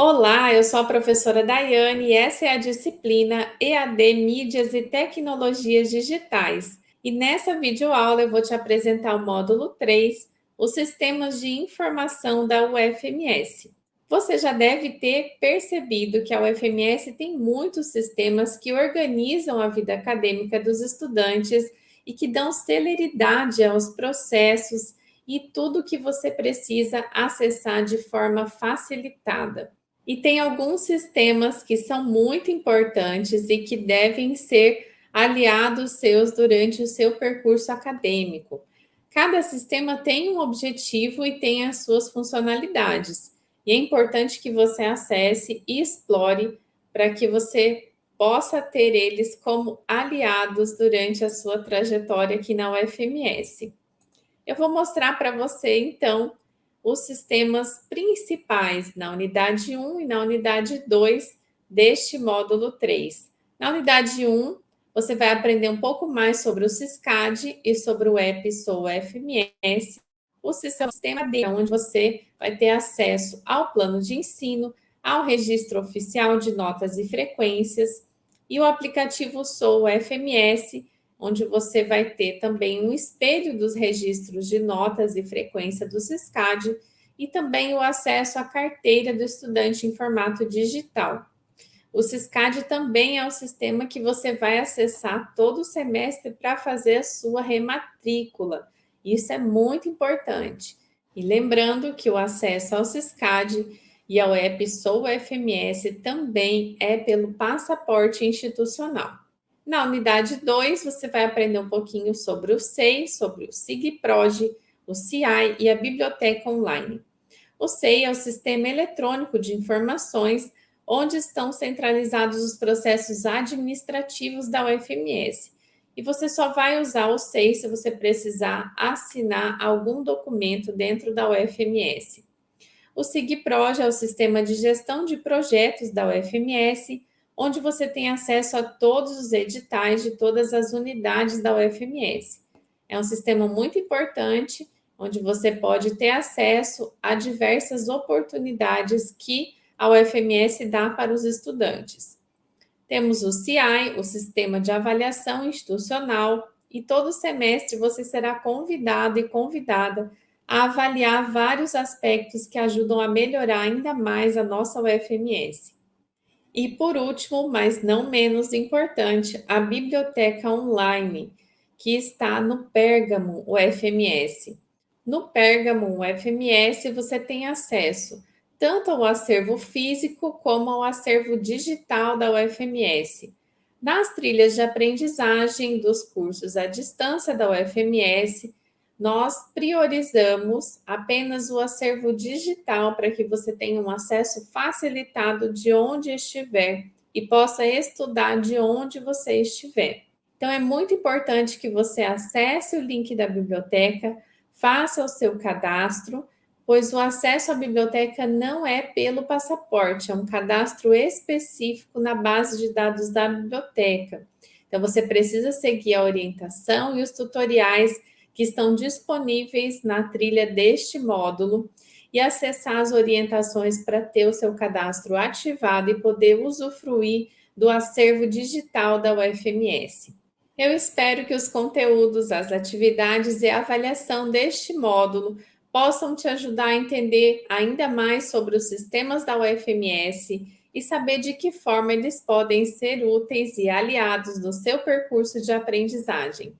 Olá, eu sou a professora Daiane e essa é a disciplina EAD Mídias e Tecnologias Digitais. E nessa videoaula eu vou te apresentar o módulo 3, os sistemas de informação da UFMS. Você já deve ter percebido que a UFMS tem muitos sistemas que organizam a vida acadêmica dos estudantes e que dão celeridade aos processos e tudo que você precisa acessar de forma facilitada. E tem alguns sistemas que são muito importantes e que devem ser aliados seus durante o seu percurso acadêmico. Cada sistema tem um objetivo e tem as suas funcionalidades. E é importante que você acesse e explore para que você possa ter eles como aliados durante a sua trajetória aqui na UFMS. Eu vou mostrar para você, então, os sistemas principais na unidade 1 e na unidade 2 deste módulo 3. Na unidade 1, você vai aprender um pouco mais sobre o CISCAD e sobre o EPSOL FMS, o sistema D, onde você vai ter acesso ao plano de ensino, ao registro oficial de notas e frequências, e o aplicativo Sou FMS, onde você vai ter também um espelho dos registros de notas e frequência do CISCAD e também o acesso à carteira do estudante em formato digital. O CISCAD também é o sistema que você vai acessar todo semestre para fazer a sua rematrícula. Isso é muito importante. E lembrando que o acesso ao CISCAD e ao app Sou FMS também é pelo passaporte institucional. Na unidade 2, você vai aprender um pouquinho sobre o SEI, sobre o SIGPROD, o CI e a biblioteca online. O SEI é o Sistema Eletrônico de Informações, onde estão centralizados os processos administrativos da UFMS. E você só vai usar o SEI se você precisar assinar algum documento dentro da UFMS. O SIGPROD é o Sistema de Gestão de Projetos da UFMS, onde você tem acesso a todos os editais de todas as unidades da UFMS. É um sistema muito importante, onde você pode ter acesso a diversas oportunidades que a UFMS dá para os estudantes. Temos o CI, o Sistema de Avaliação Institucional, e todo semestre você será convidado e convidada a avaliar vários aspectos que ajudam a melhorar ainda mais a nossa UFMS. E por último, mas não menos importante, a biblioteca online, que está no Pérgamo UFMS. No Pérgamo UFMS, você tem acesso tanto ao acervo físico como ao acervo digital da UFMS. Nas trilhas de aprendizagem dos cursos à distância da UFMS, nós priorizamos apenas o acervo digital para que você tenha um acesso facilitado de onde estiver e possa estudar de onde você estiver. Então, é muito importante que você acesse o link da biblioteca, faça o seu cadastro, pois o acesso à biblioteca não é pelo passaporte, é um cadastro específico na base de dados da biblioteca. Então, você precisa seguir a orientação e os tutoriais que estão disponíveis na trilha deste módulo e acessar as orientações para ter o seu cadastro ativado e poder usufruir do acervo digital da UFMS. Eu espero que os conteúdos, as atividades e a avaliação deste módulo possam te ajudar a entender ainda mais sobre os sistemas da UFMS e saber de que forma eles podem ser úteis e aliados no seu percurso de aprendizagem.